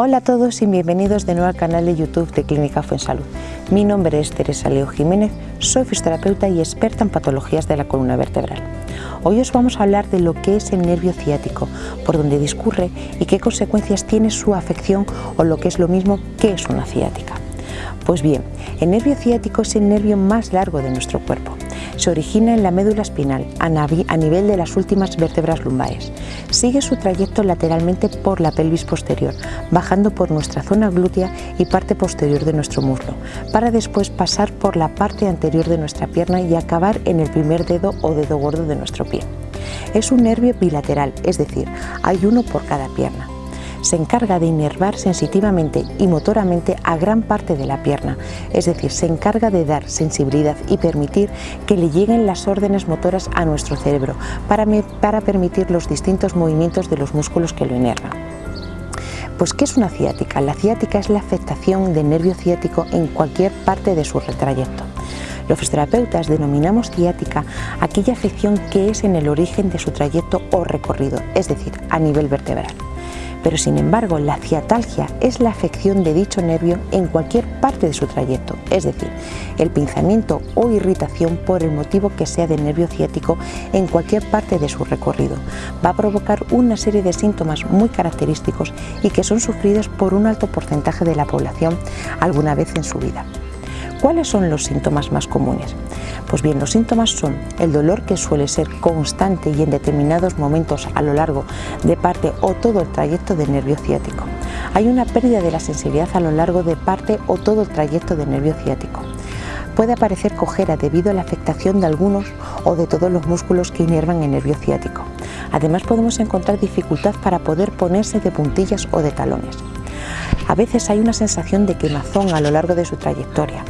Hola a todos y bienvenidos de nuevo al canal de YouTube de Clínica Fuensalud. Mi nombre es Teresa Leo Jiménez, soy fisioterapeuta y experta en patologías de la columna vertebral. Hoy os vamos a hablar de lo que es el nervio ciático, por dónde discurre y qué consecuencias tiene su afección o lo que es lo mismo, qué es una ciática. Pues bien, el nervio ciático es el nervio más largo de nuestro cuerpo se origina en la médula espinal, a nivel de las últimas vértebras lumbares. Sigue su trayecto lateralmente por la pelvis posterior, bajando por nuestra zona glútea y parte posterior de nuestro muslo, para después pasar por la parte anterior de nuestra pierna y acabar en el primer dedo o dedo gordo de nuestro pie. Es un nervio bilateral, es decir, hay uno por cada pierna se encarga de inervar sensitivamente y motoramente a gran parte de la pierna, es decir, se encarga de dar sensibilidad y permitir que le lleguen las órdenes motoras a nuestro cerebro para, para permitir los distintos movimientos de los músculos que lo inervan. Pues ¿qué es una ciática? La ciática es la afectación del nervio ciático en cualquier parte de su retrayecto. Los fisioterapeutas denominamos ciática aquella afección que es en el origen de su trayecto o recorrido, es decir, a nivel vertebral pero sin embargo la ciatalgia es la afección de dicho nervio en cualquier parte de su trayecto, es decir, el pinzamiento o irritación por el motivo que sea del nervio ciático en cualquier parte de su recorrido. Va a provocar una serie de síntomas muy característicos y que son sufridos por un alto porcentaje de la población alguna vez en su vida. ¿Cuáles son los síntomas más comunes? Pues bien, los síntomas son el dolor que suele ser constante y en determinados momentos a lo largo de parte o todo el trayecto del nervio ciático. Hay una pérdida de la sensibilidad a lo largo de parte o todo el trayecto del nervio ciático. Puede aparecer cojera debido a la afectación de algunos o de todos los músculos que inervan el nervio ciático. Además podemos encontrar dificultad para poder ponerse de puntillas o de talones. A veces hay una sensación de quemazón a lo largo de su trayectoria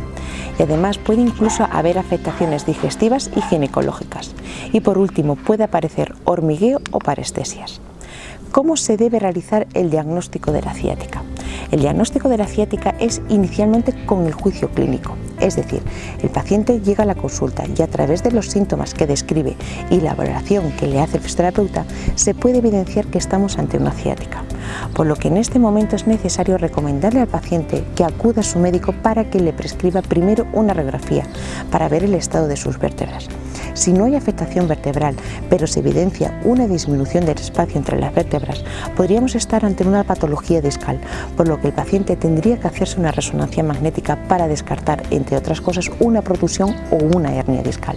y además puede incluso haber afectaciones digestivas y ginecológicas. Y por último puede aparecer hormigueo o parestesias. ¿Cómo se debe realizar el diagnóstico de la ciática? El diagnóstico de la ciática es inicialmente con el juicio clínico, es decir, el paciente llega a la consulta y a través de los síntomas que describe y la valoración que le hace el fisioterapeuta se puede evidenciar que estamos ante una ciática por lo que en este momento es necesario recomendarle al paciente que acuda a su médico para que le prescriba primero una radiografía para ver el estado de sus vértebras. Si no hay afectación vertebral, pero se evidencia una disminución del espacio entre las vértebras, podríamos estar ante una patología discal, por lo que el paciente tendría que hacerse una resonancia magnética para descartar, entre otras cosas, una protusión o una hernia discal.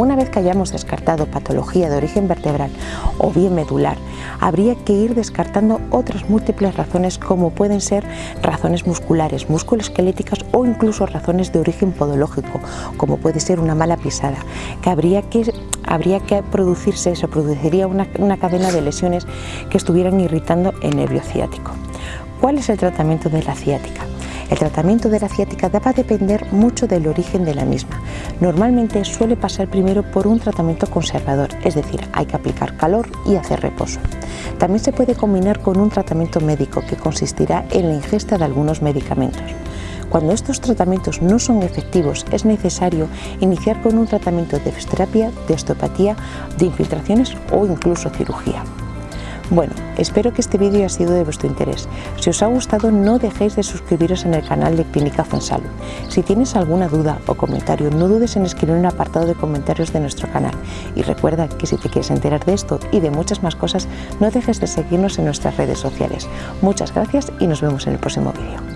Una vez que hayamos descartado patología de origen vertebral o bien medular, habría que ir descartando otras múltiples razones como pueden ser razones musculares, musculoesqueléticas o incluso razones de origen podológico, como puede ser una mala pisada, que habría que habría que producirse, se produciría una, una cadena de lesiones que estuvieran irritando el nervio ciático. ¿Cuál es el tratamiento de la ciática? El tratamiento de la ciática va a depender mucho del origen de la misma. Normalmente suele pasar primero por un tratamiento conservador, es decir, hay que aplicar calor y hacer reposo. También se puede combinar con un tratamiento médico que consistirá en la ingesta de algunos medicamentos. Cuando estos tratamientos no son efectivos, es necesario iniciar con un tratamiento de fisioterapia, de osteopatía, de infiltraciones o incluso cirugía. Bueno, espero que este vídeo haya sido de vuestro interés. Si os ha gustado no dejéis de suscribiros en el canal de Clínica Fonsalud. Si tienes alguna duda o comentario no dudes en escribir el apartado de comentarios de nuestro canal. Y recuerda que si te quieres enterar de esto y de muchas más cosas no dejes de seguirnos en nuestras redes sociales. Muchas gracias y nos vemos en el próximo vídeo.